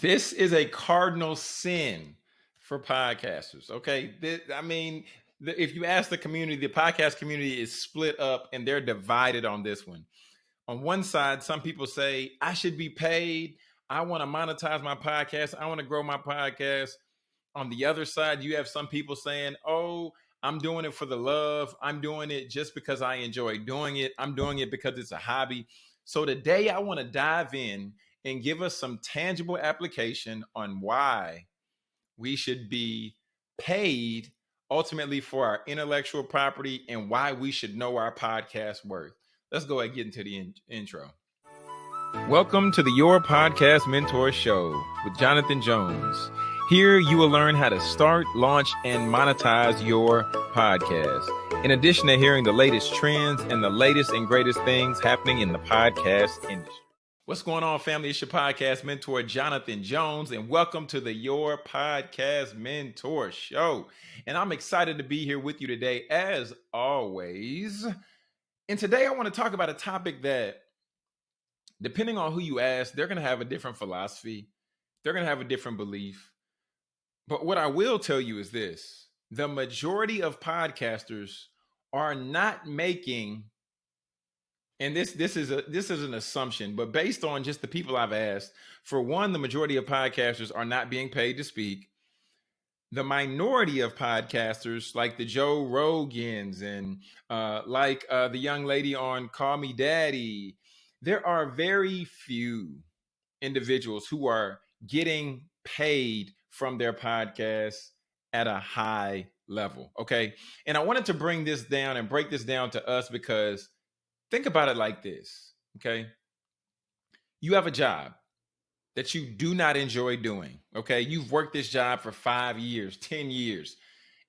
This is a cardinal sin for podcasters. Okay. This, I mean, the, if you ask the community, the podcast community is split up and they're divided on this one. On one side, some people say, I should be paid. I want to monetize my podcast. I want to grow my podcast. On the other side, you have some people saying, Oh, I'm doing it for the love. I'm doing it just because I enjoy doing it. I'm doing it because it's a hobby. So today, I want to dive in and give us some tangible application on why we should be paid ultimately for our intellectual property and why we should know our podcast worth. Let's go ahead and get into the in- intro. Welcome to the Your Podcast Mentor Show with Jonathan Jones. Here you will learn how to start, launch, and monetize your podcast. In addition to hearing the latest trends and the latest and greatest things happening in the podcast industry. What's going on, family? It's your podcast mentor, Jonathan Jones, and welcome to the Your Podcast Mentor Show. And I'm excited to be here with you today, as always. And today I want to talk about a topic that, depending on who you ask, they're going to have a different philosophy, they're going to have a different belief. But what I will tell you is this the majority of podcasters are not making and this this is a this is an assumption but based on just the people i've asked for one the majority of podcasters are not being paid to speak. The minority of podcasters like the joe rogans and uh, like uh, the young lady on call me daddy there are very few individuals who are getting paid from their podcasts at a high level okay? And i wanted to bring this down and break this down to us because think about it like this okay? You have a job that you do not enjoy doing okay? You've worked this job for five years ten years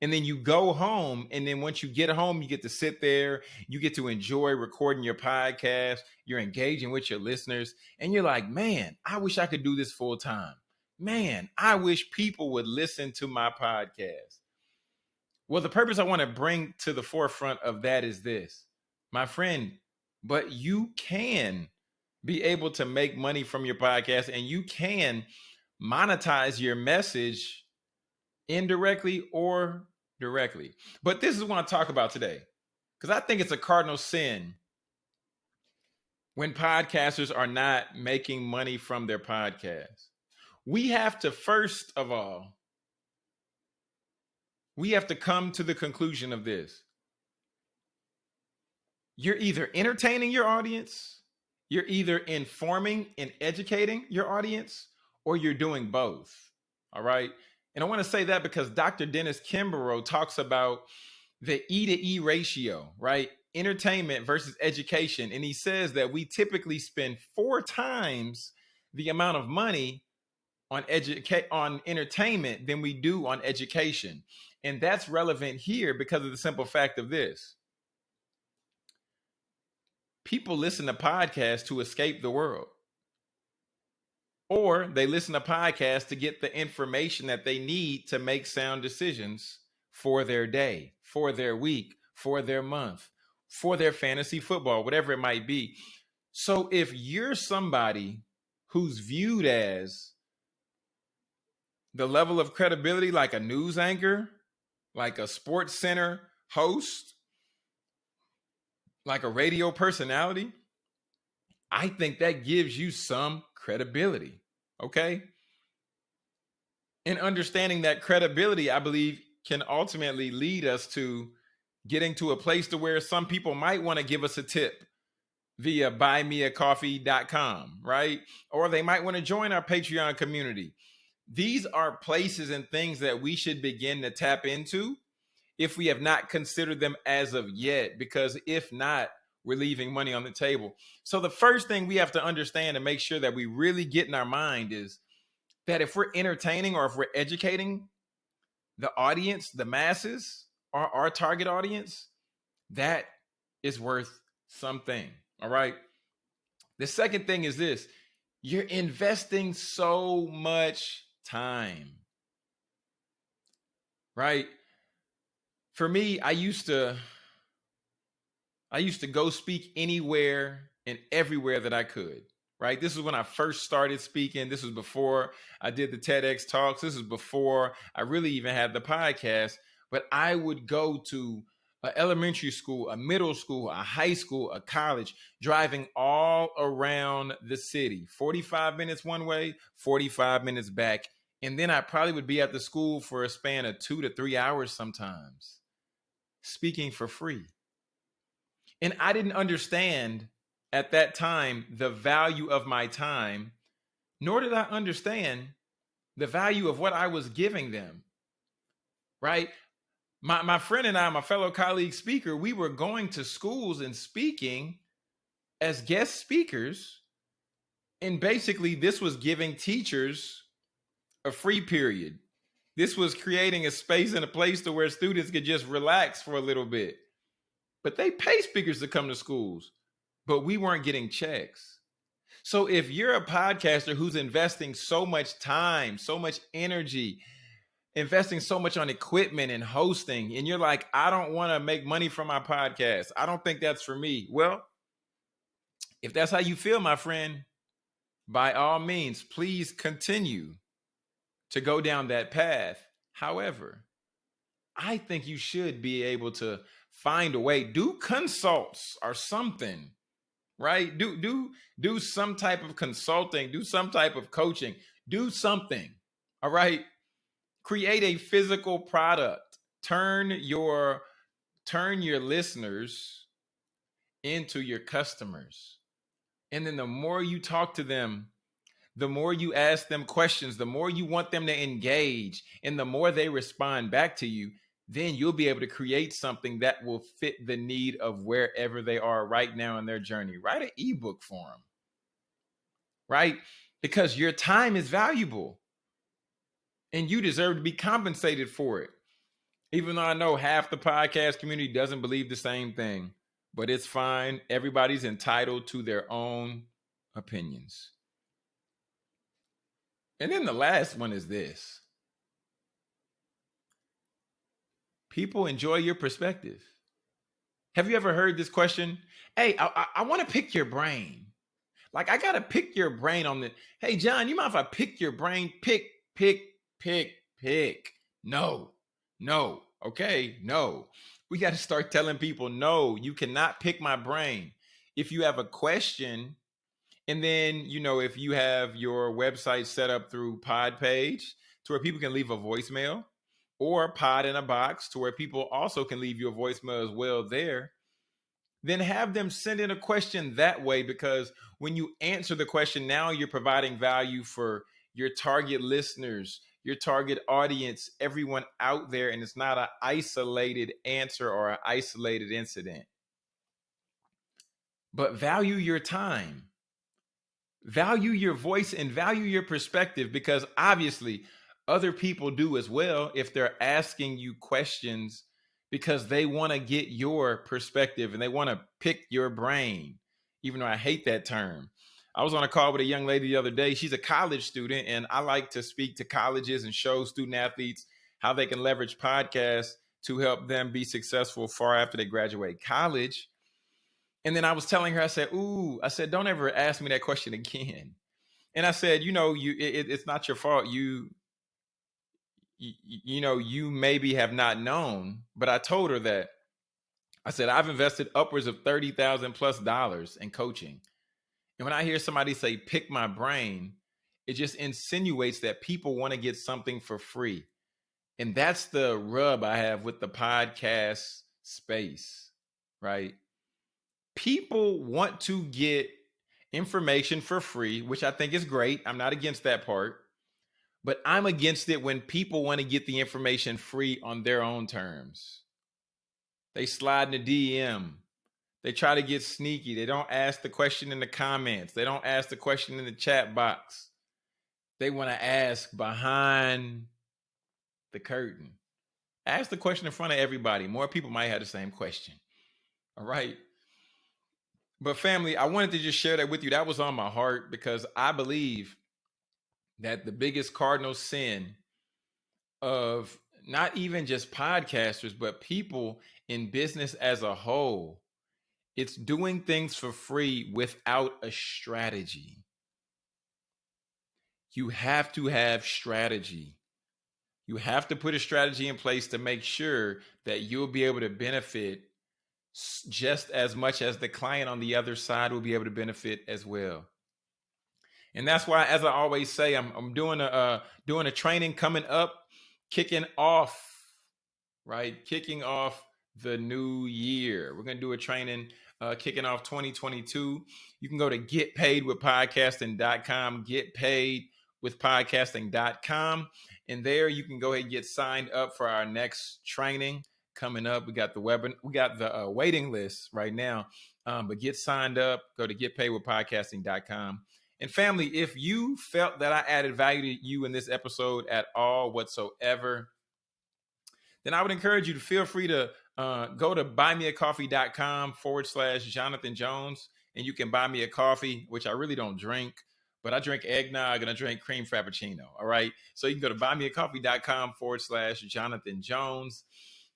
and then you go home and then once you get home you get to sit there you get to enjoy recording your podcast you're engaging with your listeners and you're like man i wish i could do this full time man i wish people would listen to my podcast. Well the purpose i want to bring to the forefront of that is this. My friend but you can be able to make money from your podcast and you can monetize your message indirectly or directly. But this is what I talk about today because I think it's a cardinal sin when podcasters are not making money from their podcast. We have to, first of all, we have to come to the conclusion of this you're either entertaining your audience, you're either informing and educating your audience, or you're doing both. All right. And I want to say that because Dr. Dennis Kimbro talks about the E to E ratio, right? Entertainment versus education. And he says that we typically spend four times the amount of money on educate on entertainment than we do on education. And that's relevant here because of the simple fact of this people listen to podcasts to escape the world. Or they listen to podcasts to get the information that they need to make sound decisions for their day, for their week, for their month, for their fantasy football, whatever it might be. So if you're somebody who's viewed as the level of credibility like a news anchor, like a sports center host, like a radio personality, I think that gives you some credibility. Okay. And understanding that credibility, I believe, can ultimately lead us to getting to a place to where some people might want to give us a tip via buymeacoffee.com, right? Or they might want to join our Patreon community. These are places and things that we should begin to tap into if we have not considered them as of yet, because if not, we're leaving money on the table. So the first thing we have to understand and make sure that we really get in our mind is that if we're entertaining or if we're educating the audience, the masses, our, our target audience, that is worth something. All right. The second thing is this you're investing so much time. Right? For me, I used to I used to go speak anywhere and everywhere that I could. right? This is when I first started speaking. This was before I did the TEDx talks. This is before I really even had the podcast. But I would go to an elementary school, a middle school, a high school, a college, driving all around the city 45 minutes one way, 45 minutes back. And then I probably would be at the school for a span of two to three hours sometimes, speaking for free. And I didn't understand at that time the value of my time, nor did I understand the value of what I was giving them. Right? My my friend and I, my fellow colleague speaker, we were going to schools and speaking as guest speakers. And basically, this was giving teachers a free period. This was creating a space and a place to where students could just relax for a little bit. But they pay speakers to come to schools but we weren't getting checks. So if you're a podcaster who's investing so much time, so much energy, investing so much on equipment and hosting, and you're like, I don't want to make money from my podcast. I don't think that's for me. Well, if that's how you feel, my friend, by all means, please continue to go down that path. However, I think you should be able to find a way, do consults or something right? Do do do some type of consulting, do some type of coaching, do something. All right? Create a physical product. Turn your turn your listeners into your customers. And then the more you talk to them, the more you ask them questions, the more you want them to engage, and the more they respond back to you, then you'll be able to create something that will fit the need of wherever they are right now in their journey. Write an ebook for them, right? Because your time is valuable and you deserve to be compensated for it. Even though I know half the podcast community doesn't believe the same thing, but it's fine. Everybody's entitled to their own opinions. And then the last one is this people enjoy your perspective. Have you ever heard this question? Hey, I, I, I want to pick your brain. Like, I got to pick your brain on the. Hey, John, you mind if I pick your brain? Pick, pick, pick, pick. No, no. Okay, no. We got to start telling people, no, you cannot pick my brain. If you have a question, and then, you know, if you have your website set up through Podpage to where people can leave a voicemail, or pod in a box to where people also can leave you a voicemail as well there then have them send in a question that way because when you answer the question now you're providing value for your target listeners your target audience everyone out there and it's not an isolated answer or an isolated incident. But value your time value your voice and value your perspective because obviously other people do as well if they're asking you questions because they want to get your perspective and they want to pick your brain, even though I hate that term. I was on a call with a young lady the other day. She's a college student, and I like to speak to colleges and show student athletes how they can leverage podcasts to help them be successful far after they graduate college. And then I was telling her, I said, Ooh, I said, don't ever ask me that question again. And I said, you know, you it, it's not your fault. You you, you know, you maybe have not known, but I told her that I said, I've invested upwards of 30,000 plus dollars in coaching. And when I hear somebody say, pick my brain, it just insinuates that people want to get something for free. And that's the rub I have with the podcast space, right? People want to get information for free, which I think is great. I'm not against that part. But I'm against it when people want to get the information free on their own terms. They slide in the DM. They try to get sneaky. They don't ask the question in the comments. They don't ask the question in the chat box. They want to ask behind the curtain. Ask the question in front of everybody. More people might have the same question. All right. But family, I wanted to just share that with you. That was on my heart because I believe that the biggest cardinal sin of not even just podcasters, but people in business as a whole, it's doing things for free without a strategy. you have to have strategy. You have to put a strategy in place to make sure that you'll be able to benefit just as much as the client on the other side will be able to benefit as well. And that's why, as I always say, I'm, I'm doing a uh, doing a training coming up, kicking off, right? Kicking off the new year. We're gonna do a training uh, kicking off 2022. You can go to getpaidwithpodcasting.com, get paid with podcasting.com. And there you can go ahead and get signed up for our next training coming up. We got the web, we got the uh, waiting list right now. Um, but get signed up, go to getpaidwithpodcasting.com. And family, if you felt that I added value to you in this episode at all whatsoever, then I would encourage you to feel free to uh, go to buymeacoffee.com forward slash Jonathan Jones, and you can buy me a coffee, which I really don't drink, but I drink eggnog and I drink cream frappuccino. All right. So you can go to buymeacoffee.com forward slash Jonathan Jones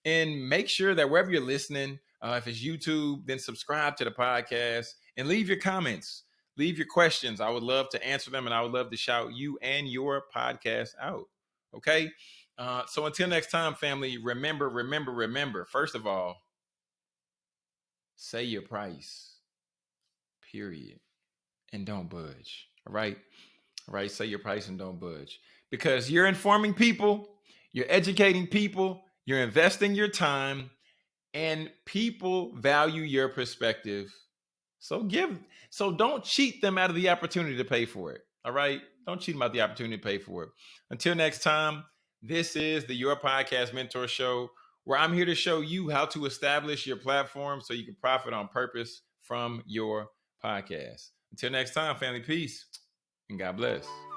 and make sure that wherever you're listening, uh, if it's YouTube, then subscribe to the podcast and leave your comments, leave your questions. I would love to answer them and I would love to shout you and your podcast out. Okay. Uh, so until next time, family, remember, remember, remember, first of all, say your price, period, and don't budge. All right. All right. Say your price and don't budge because you're informing people, you're educating people, you're investing your time, and people value your perspective. So give, so don't cheat them out of the opportunity to pay for it. All right. Don't cheat them out the opportunity to pay for it. Until next time, this is the Your Podcast Mentor Show, where I'm here to show you how to establish your platform so you can profit on purpose from your podcast. Until next time, family, peace and God bless.